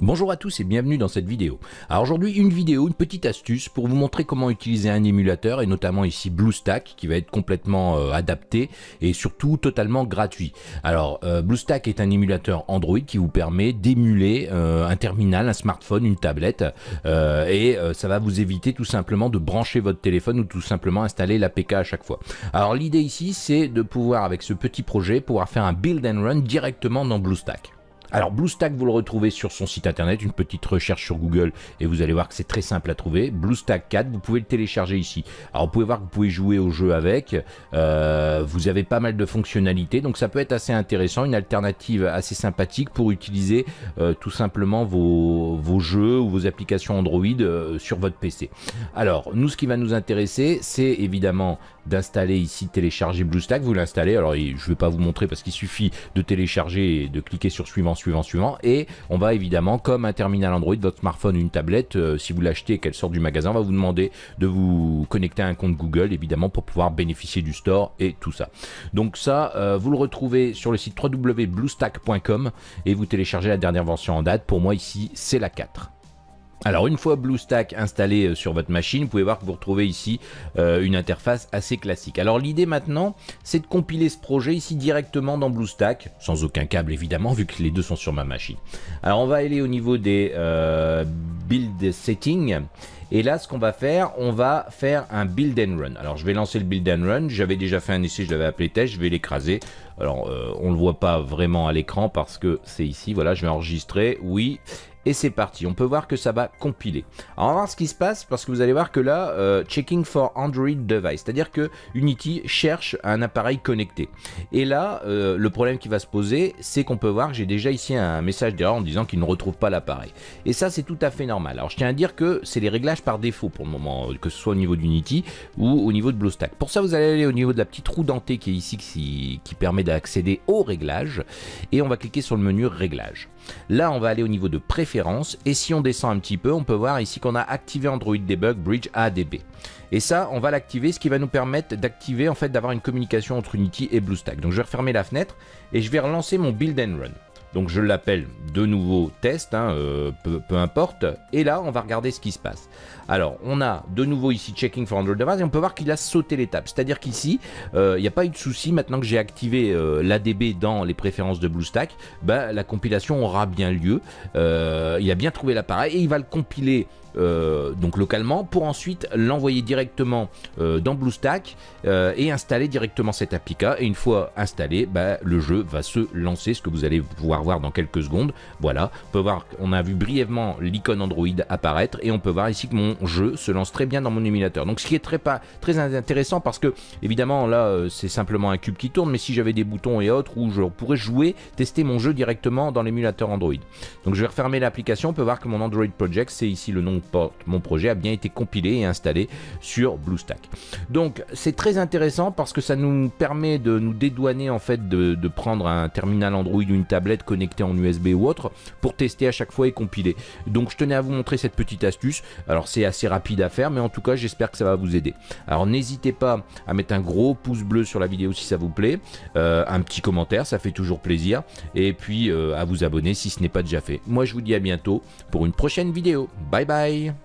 Bonjour à tous et bienvenue dans cette vidéo. Alors aujourd'hui une vidéo, une petite astuce pour vous montrer comment utiliser un émulateur et notamment ici BlueStack qui va être complètement euh, adapté et surtout totalement gratuit. Alors euh, BlueStack est un émulateur Android qui vous permet d'émuler euh, un terminal, un smartphone, une tablette et ça va vous éviter tout simplement de brancher votre téléphone ou tout simplement installer l'APK à chaque fois. Alors l'idée ici c'est de pouvoir avec ce petit projet pouvoir faire un build and run directement dans BlueStack. Alors BlueStack, vous le retrouvez sur son site internet, une petite recherche sur Google et vous allez voir que c'est très simple à trouver. BlueStack 4, vous pouvez le télécharger ici. Alors vous pouvez voir que vous pouvez jouer au jeu avec, euh, vous avez pas mal de fonctionnalités, donc ça peut être assez intéressant, une alternative assez sympathique pour utiliser euh, tout simplement vos, jeux ou vos applications Android euh, sur votre PC. Alors nous, ce qui va nous intéresser, c'est évidemment d'installer ici, télécharger BlueStack, vous l'installez, alors je ne vais pas vous montrer parce qu'il suffit de télécharger et de cliquer sur suivant suivant, suivant. Et on va évidemment, comme un terminal Android, votre smartphone, une tablette, euh, si vous l'achetez et qu'elle sort du magasin, on va vous demander de vous connecter à un compte Google, évidemment, pour pouvoir bénéficier du store et tout ça. Donc ça, euh, vous le retrouvez sur le site www.bluestack.com et vous téléchargez la dernière version en date. Pour moi, ici, c'est la 4. Alors une fois BlueStack installé euh, sur votre machine, vous pouvez voir que vous retrouvez ici euh, une interface assez classique. Alors l'idée maintenant, c'est de compiler ce projet ici directement dans BlueStack, sans aucun câble évidemment, vu que les deux sont sur ma machine. Alors on va aller au niveau des euh, build settings, et là, ce qu'on va faire, on va faire un build and run. Alors, je vais lancer le build and run. J'avais déjà fait un essai, je l'avais appelé test. Je vais l'écraser. Alors, on ne le voit pas vraiment à l'écran parce que c'est ici. Voilà, je vais enregistrer. Oui et c'est parti. On peut voir que ça va compiler. Alors on va voir ce qui se passe parce que vous allez voir que là, euh, checking for Android device, c'est-à-dire que Unity cherche un appareil connecté. Et là, euh, le problème qui va se poser, c'est qu'on peut voir que j'ai déjà ici un message d'erreur en disant qu'il ne retrouve pas l'appareil. Et ça, c'est tout à fait normal. Alors je tiens à dire que c'est les réglages par défaut pour le moment, que ce soit au niveau d'Unity ou au niveau de BlueStack. Pour ça, vous allez aller au niveau de la petite roue dentée qui est ici, qui, permet d'accéder aux réglages. Et on va cliquer sur le menu réglages. Là, on va aller au niveau de et si on descend un petit peu, on peut voir ici qu'on a activé Android Debug Bridge ADB. Et ça, on va l'activer, ce qui va nous permettre d'activer, en fait, d'avoir une communication entre Unity et BlueStack. Donc, je vais refermer la fenêtre et je vais relancer mon build and run. Donc je l'appelle de nouveau test, hein, euh, peu, importe. Et là, on va regarder ce qui se passe. Alors, on a de nouveau ici checking for Android device et on peut voir qu'il a sauté l'étape. C'est-à-dire qu'ici, euh, il n'y a pas eu de souci. Maintenant que j'ai activé euh, l'ADB dans les préférences de BlueStack, bah, la compilation aura bien lieu. il a bien trouvé l'appareil et il va le compiler euh, donc localement pour ensuite l'envoyer directement euh, dans BlueStack euh, et installer directement cette APK et une fois installé bah, le jeu va se lancer ce que vous allez pouvoir dans quelques secondes. Voilà on peut voir on a vu brièvement l'icône Android apparaître et on peut voir ici que mon jeu se lance très bien dans mon émulateur. Donc ce qui est très, pas, très intéressant parce que évidemment là c'est simplement un cube qui tourne mais si j'avais des boutons et autres où je pourrais jouer tester mon jeu directement dans l'émulateur Android. Donc je vais refermer l'application. On peut voir que mon Android Project c'est ici le nom mon projet a bien été compilé et installé sur BlueStack. Donc c'est très intéressant parce que ça nous permet de nous dédouaner en fait de, prendre un terminal Android ou une tablette connectée en USB ou autre pour tester à chaque fois et compiler. Donc je tenais à vous montrer cette petite astuce. Alors c'est assez rapide à faire mais en tout cas j'espère que ça va vous aider. Alors n'hésitez pas à mettre un gros pouce bleu sur la vidéo si ça vous plaît, euh, un petit commentaire ça fait toujours plaisir et puis euh, à vous abonner si ce n'est pas déjà fait. Moi je vous dis à bientôt pour une prochaine vidéo. Bye bye